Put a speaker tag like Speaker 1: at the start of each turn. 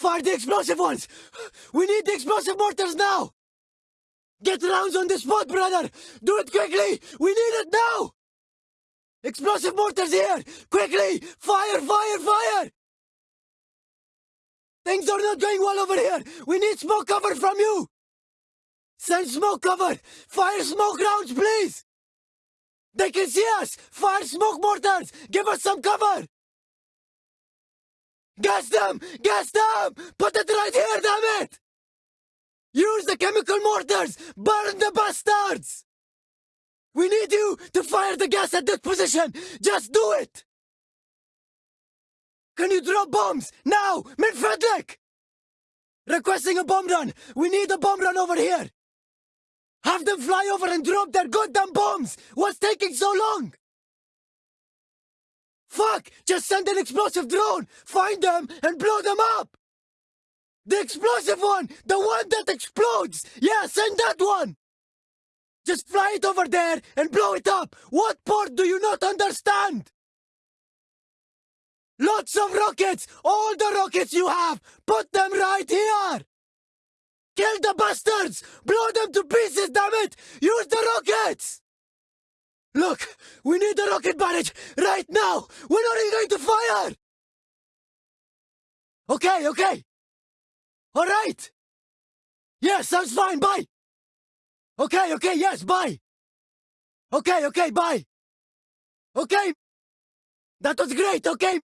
Speaker 1: Fire the explosive ones! We need the explosive mortars now! Get rounds on the spot, brother! Do it quickly! We need it now! Explosive mortars here! Quickly! Fire, fire, fire! Things are not going well over here! We need smoke cover from you! Send smoke cover! Fire smoke rounds, please! They can see us! Fire smoke mortars! Give us some cover! Gas them! Gas them! Put it right here, damn it! Use the chemical mortars! Burn the bastards! We need you to fire the gas at that position! Just do it! Can you drop bombs? Now! Min Frederick! Requesting a bomb run! We need a bomb run over here! Have them fly over and drop their goddamn bombs! What's taking so long? Fuck! Just send an explosive drone! Find them and blow them up! The explosive one! The one that explodes! Yeah, send that one! Just fly it over there and blow it up! What part do you not understand? Lots of rockets! All the rockets you have! Put them right here! Kill the bastards! Blow them to pieces, damn it! Use the rockets! Look, we need the rocket barrage right now! When are you going to fire? Okay, okay. All right. Yes, sounds fine. Bye. Okay, okay, yes, bye. Okay, okay, bye. Okay. That was great, okay?